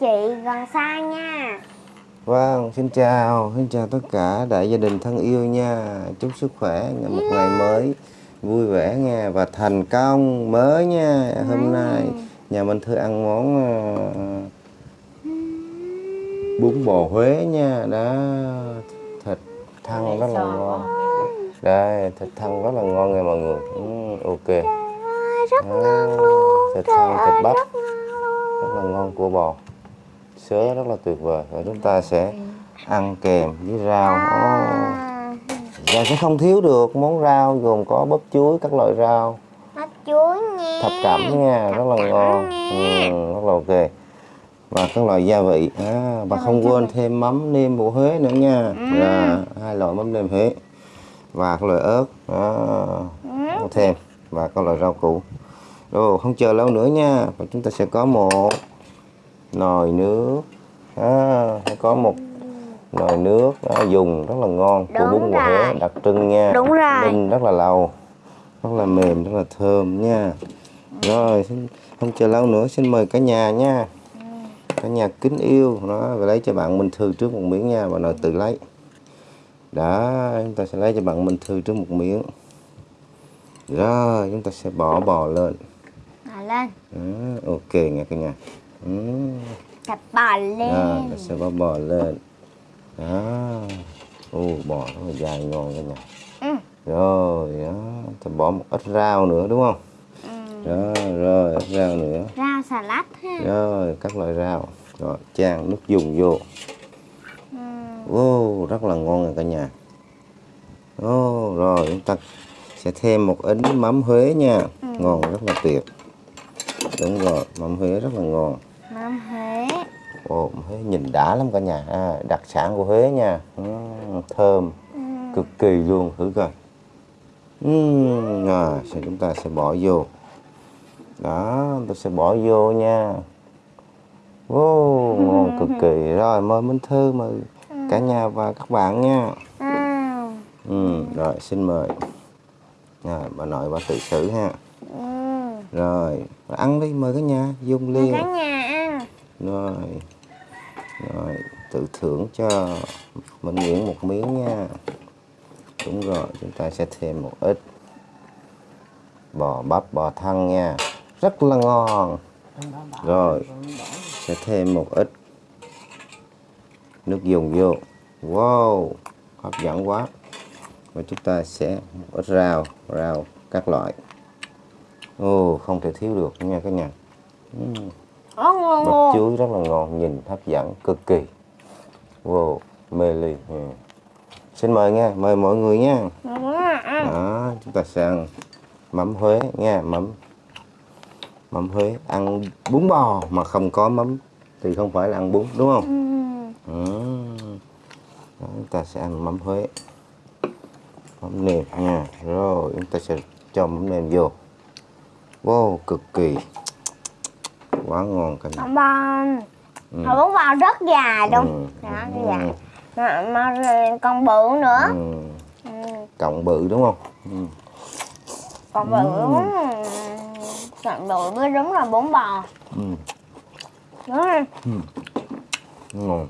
chị gần xa nha Vâng, xin chào, xin chào tất cả đại gia đình thân yêu nha. Chúc sức khỏe ngày một ngày mới vui vẻ nha và thành công mới nha. Hôm nay nhà mình thưa ăn món ờ, bún bò Huế nha. Đó, thịt thăn rất là ngon. Đây, thịt thăn rất là ngon nha mọi người. Ừ, ok. rất Đó, ngon luôn thịt thăn, thịt bắp rất là ngon của bò. Sớ rất là tuyệt vời. Và chúng ta sẽ ăn kèm với rau. À, Và sẽ không thiếu được món rau gồm có bắp chuối, các loại rau, bắp chuối nha. Thập cẩm nha, rất là ngon, ừ, rất là ok. Và các loại gia vị, à, và không quên thêm mắm nêm của Huế nữa nha. Là hai loại mắm nêm Huế. Và các loại ớt, đó, thêm. Và các loại rau củ. Rồi không chờ lâu nữa nha, và chúng ta sẽ có một nồi nước, à, sẽ có một nồi nước đó, dùng rất là ngon. Của bún bò Huế rồi. đặc trưng nha. Đúng rồi. ninh rất là lâu rất là mềm rất là thơm nha. Rồi xin, không chờ lâu nữa xin mời cả nhà nha. Cả nhà kính yêu. Đó và lấy cho bạn Minh Thư trước một miếng nha. Và nồi tự lấy. Đó chúng ta sẽ lấy cho bạn Minh Thư trước một miếng. Rồi chúng ta sẽ bỏ bò lên. Bỏ lên. Đó, ok nha cả nhà ừ. Cặp bò lên. Đó, ta sẽ bỏ bò lên. Đó ô bò rất là dài ngon cả nhà Ừ. rồi đó ta bỏ một ít rau nữa đúng không? Ừ. rồi rồi ít rau nữa. Rau xà lách ha. Rồi các loại rau. Rồi chan nước dùng vô. Ừ. ô rất là ngon rồi cả nhà. Ô rồi chúng ta sẽ thêm một ít mắm Huế nha. Ngon rất là tuyệt. Đúng rồi mắm Huế rất là ngon Mắm Huế. Ồ, Huế nhìn đã lắm cả nhà. À, đặc sản của Huế nha. Ừ, thơm ừ. cực kỳ luôn thử coi. Uhm, rồi sẽ chúng ta sẽ bỏ vô? Đó tôi sẽ bỏ vô nha. Wow, ngon cực kỳ. Rồi mời Minh Thư mời cả nhà và các bạn nha. À. ừ, rồi xin mời. Rồi, bà nội bà tự xử ha. Ừ. rồi ăn đi mời cả nhà dùng Mời liền. cả nhà ăn rồi. Rồi, tự thưởng cho mình Nguyễn một miếng nha. Đúng rồi, chúng ta sẽ thêm một ít bò bắp, bò thăn nha. Rất là ngon. Rồi, sẽ thêm một ít nước dùng vô. Wow, hấp dẫn quá. Và chúng ta sẽ một ít rau rau các loại. Ô không thể thiếu được nha các nhà. Ừm. Ồ, ngon bắp ngon. Chuối rất là ngon nhìn hấp dẫn cực kỳ. Wow mê ly. Ừ. xin mời nha mời mọi người nha. Quá à. đó chúng ta sẽ ăn mắm Huế nha mắm mắm Huế. Ăn bún bò mà không có mắm thì không phải là ăn bún đúng không? Ừ. ừ. đó, chúng ta sẽ ăn mắm Huế. Mắm nêm nha. Rồi chúng ta sẽ cho mắm nêm vô. Wow cực kỳ quá ngon cả nhà bông Ừ. Hồi bún bò rất dài luôn Ừ. Đó, Ừ. cái dài mà, mà còn bự nữa ừ. ừ. cộng bự đúng không ừ. còn bự còn bự mới đúng là bún bò Ừ. đúng rồi ngon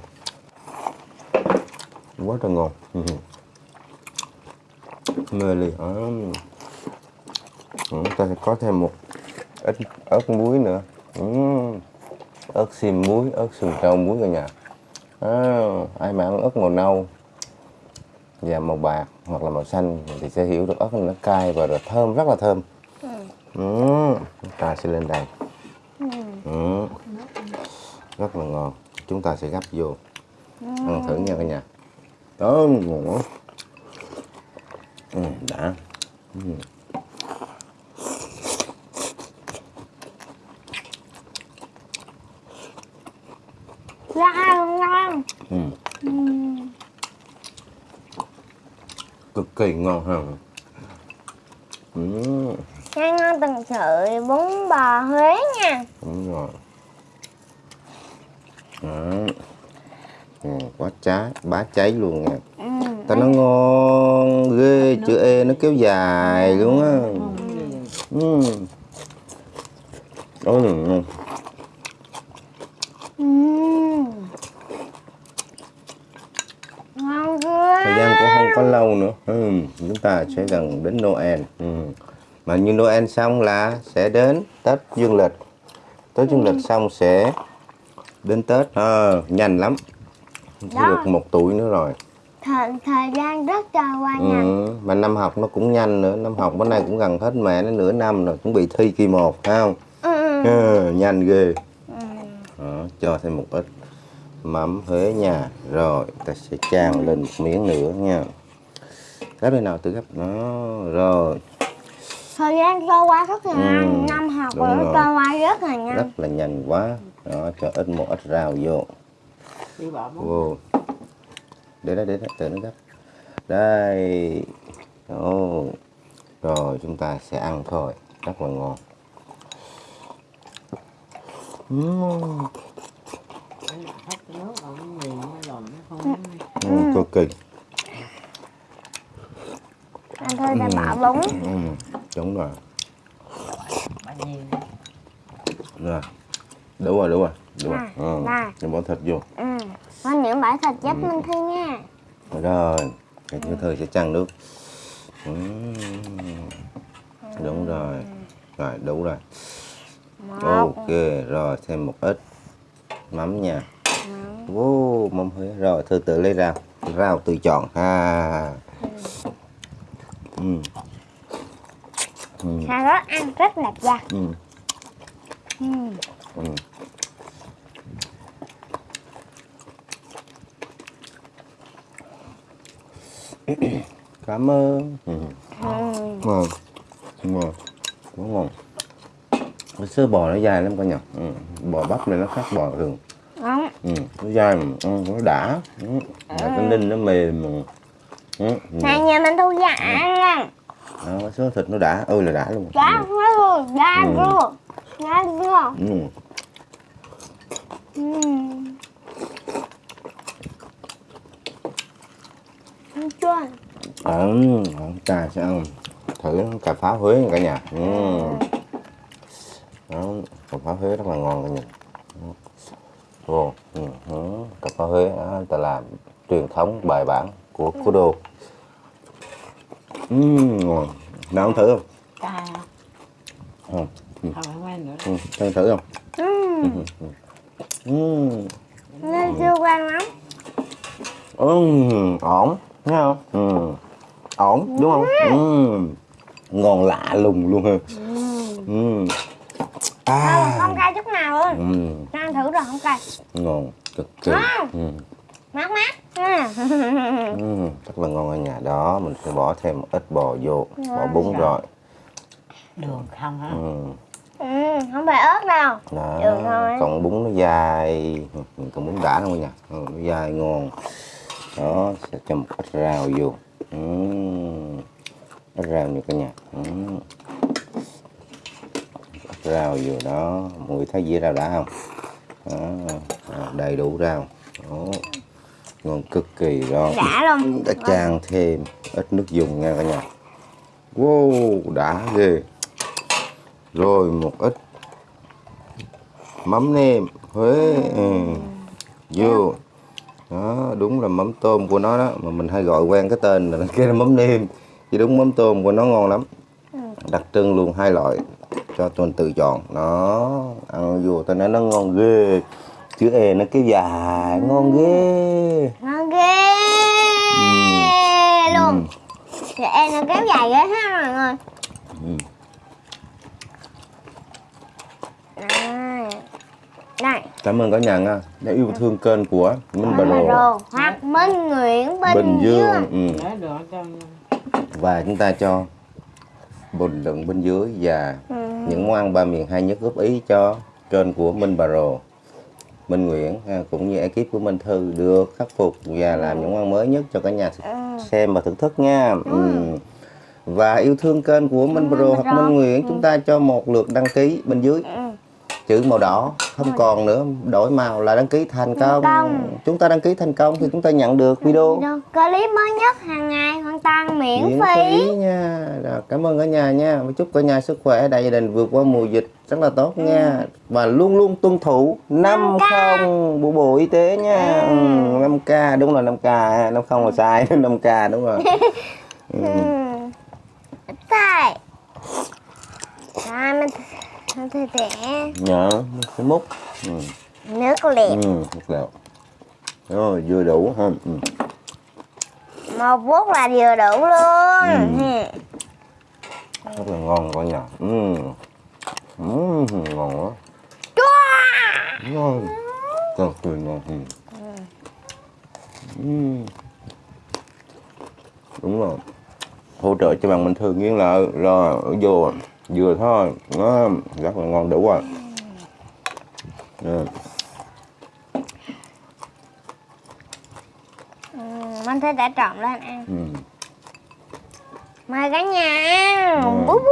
quá trời ngon ừ. mê ly à. chúng ta sẽ có thêm một ít ớt muối nữa ừ. ớt xiêm muối ớt sườn trâu muối cả nhà. À, ai mà ăn ớt màu nâu và màu bạc hoặc là màu xanh thì sẽ hiểu được ớt nó cay và rồi thơm rất là thơm. Ừ. chúng ta sẽ lên đây. Ừ. rất là ngon. Chúng ta sẽ gắp vô. Ăn thử nha cả nhà. Đó quá ừ, đã. Ừ. ngon ngon Ừ. ừ. cực kỳ ngon ha ừ. ngon ngon từng sự bún bò Huế nha đúng rồi đó. ngon quá trái bá cháy luôn nha ừ. ta nó ngon ghê chữ e nó kéo dài luôn á ừ. Ôi, ngon. Ừ. lâu nữa ừ. chúng ta sẽ gần đến Noel ừ. mà như Noel xong là sẽ đến Tết Dương lịch Tết Dương lịch xong sẽ đến Tết à, nhanh lắm Đó. được một tuổi nữa rồi thời, thời gian rất trôi qua nhanh ừ. mà năm học nó cũng nhanh nữa năm học bữa nay cũng gần hết mẹ nó nửa năm rồi chuẩn bị thi kỳ một phải không ừ. ừ, nhanh ghê Ừ. Đó, cho thêm một ít mắm Huế nha rồi ta sẽ chan lên một miếng nữa nha gấp đây nào tự gấp đó rồi. Thời gian trôi qua rất là Ừ, nhanh năm học rồi nó trôi qua rất là nhanh. Rất là nhanh quá. Đó cho ít một ít rau vô. Đi bỏ bóng vô. Để đó để đó tự nó gấp đây. Ồ. rồi chúng ta sẽ ăn thôi. Rất là ngon. Uhm. Cái nào hết cái nước rồi nó nghiền nó lòm nó không nó Ừ, cực kỳ thôi sẽ bỏ bún ừ, đúng rồi. Rồi đủ rồi đủ rồi đủ rồi. Ừ. Rồi bỏ thịt vô. Ừ. có những bãi thịt Ừ. giúp minh thi nha. Rồi cái thứ thời sẽ chăn nước. Ừ. đúng rồi. Rồi đủ rồi. Một. Ok rồi thêm một ít mắm nha. Wow, mắm Huế. Rồi thư tự lấy rau. Rau tự chọn. Ha ừ. Ừ. cà rốt ăn rất là giặt Ừ. ừ. Ừ. cảm ơn ừ. Ừ. ngon ngon quá ngon cái sữa bò nó dài lắm cả nhà ừ. bò bắp này nó khác bò thường Đúng. ừ. nó dài mà ừ, nó đã ừ. mà cái ninh nó mềm mà ừ. này nhà mình thu giả nha đó, sữa thịt nó đã ơi là đã luôn đã luôn đã Ừ. luôn đã luôn ừ. ừ. Ăn chưa Ừ. sẽ ăn thử cà pháo Huế nha cả nhà ừ. đó, cà pháo Huế rất là ngon cả nhà ừ, ừ. cà pháo Huế đó, ta làm truyền thống bài bản của đô ừ, ngon. Nào ăn thử không? Ca ừ. không Ừ, thử không? Ừ. ừ. nên chưa quen lắm Ừ, ổn. Thấy không? Ừ. ổn đúng không? Ừ. ngon lạ lùng luôn ha. Ừ. À. không cay chút nào luôn ừ. Ăn thử rồi không cay. Ngon cực kỳ. Ừ. mát mát nha Ừ. rất là ngon ở nhà đó mình sẽ bỏ thêm một ít bò vô bỏ bún rồi đường không hả ừ. ừ, không phải ớt đâu đó Được thôi. còn bún nó dài Ừ, còn bún đã không nha ừ, nó dài ngon đó sẽ cho một ít rau vô ừ. ít rau như cả nhà ừ. ít rau vô đó mọi người thấy dĩa rau đã không. Đó, đầy đủ rau đó. Ngon cực kỳ rồi đã luôn. Đã chan thêm ít nước dùng nha cả nhà. Wow đã ghê. Rồi một ít mắm nêm. Huế. Ừ. vô. Đó. Đúng là mắm tôm của nó đó. Mà mình hay gọi quen cái tên là cái là mắm nêm. Chứ đúng mắm tôm của nó ngon lắm. Đặc trưng luôn hai loại cho tuần tự chọn. Nó ăn vô tao nói nó ngon ghê chữ e nó kéo dài ngon ghê. Ngon ghê. Luôn. Thì em nó kéo dài ghê ha mọi người. Ừ. đây đây Cảm ơn cả nhà nha. Đã yêu thương kênh của Minh Bà Rồ hoặc Minh Nguyễn Bình, Bình Dương. Ừ. được cho và chúng ta cho bình luận bên dưới và Ừ. những món ăn ba miền hay nhất góp ý cho kênh của Minh Bà Rồ Minh Nguyễn ha, cũng như ekip của Minh Thư được khắc phục và làm những món mới nhất cho cả nhà Ừ. xem và thưởng thức nha ừ. và yêu thương kênh của Minh Rồ hoặc. Minh Nguyễn chúng ta cho một lượt đăng ký bên dưới Ừ. chữ màu đỏ không còn nữa đổi màu là đăng ký thành công. công. chúng ta đăng ký thành công thì chúng ta nhận được video. Video clip mới nhất hàng ngày hoàn toàn miễn, miễn phí. phí nha. Rồi, cảm ơn cả nhà nha. Chúc cả nhà sức khỏe đại gia đình vượt qua mùa dịch rất là tốt nha. Và luôn luôn tuân thủ 5 không của bộ y tế nha. Ừ. 5 k đúng là 5 k 5 không là sai 5 k đúng rồi. Ừ. Tại À, mình mình thử tẻ nhớ cái múc ừ. nước liệt ừ. được rồi. rồi vừa đủ ha ừ. một bút là vừa đủ luôn Ừ. rất là ngon cả nhà ừ. Ừ, ngon quá ngon cực kỳ ngon ừ. Ừ. đúng rồi hỗ trợ cho bạn mình thường nghiêng lại rồi vô vừa thôi nó rất là ngon đủ rồi ừ. Ừ, mình thấy đã trộn lên ăn Ừ. mời cả nhà Ừ. bú bú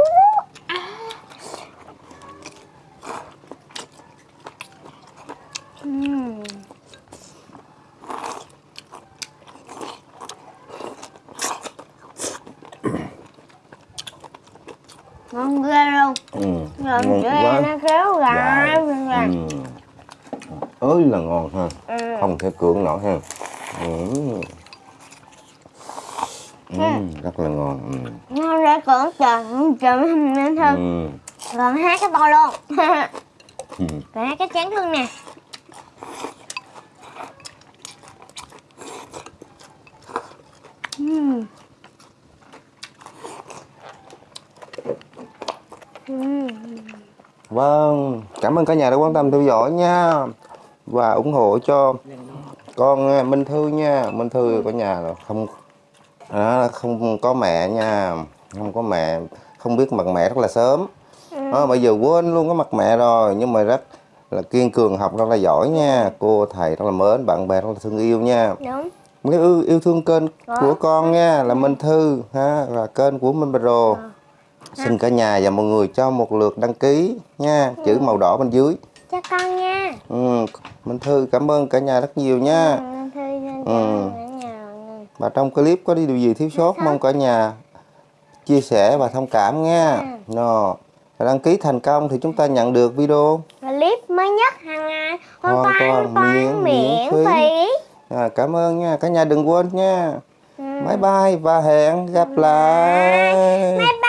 ngon ghê luôn Ừ. Ngon quá nó kéo ừ. ơi là ngon ha ừ. không thể cưỡng nổi ha ừ. Ừ, rất là ngon ừ. ngon ra cỡ trời trời mình nên thơm Ừ. hát cái to luôn Ừ. còn hát cái chén thương nè Vâng, cảm ơn cả nhà đã quan tâm theo dõi nha và ủng hộ cho con à, Minh Thư nha. Minh Thư cả nhà là không đó, không có mẹ nha, không có mẹ, không biết mặt mẹ rất là sớm. Đó, bây giờ quên luôn cái mặt mẹ rồi nhưng mà rất là kiên cường học rất là giỏi nha. Cô thầy rất là mến, bạn bè rất là thương yêu nha. đúng Nếu yêu, yêu thương kênh của con nha là Minh Thư ha và kênh của Minh Pro. Xin cả nhà và mọi người cho một lượt đăng ký nha, chữ màu đỏ bên dưới. cho con nha Ừ, Minh Thư cảm ơn cả nhà rất nhiều nha. Ừ, thư cho Ừ. cả nhà Và trong clip có đi điều gì thiếu sót mong cả nhà chia sẻ và thông cảm nha. Nó và đăng ký thành công thì chúng ta nhận được video. clip mới nhất hàng ngày hoàn Hoàn toàn miễn miễn phí. phí À, cảm ơn nha, cả nhà đừng quên nha. Ừ. Bye bye và hẹn gặp lại. bye bye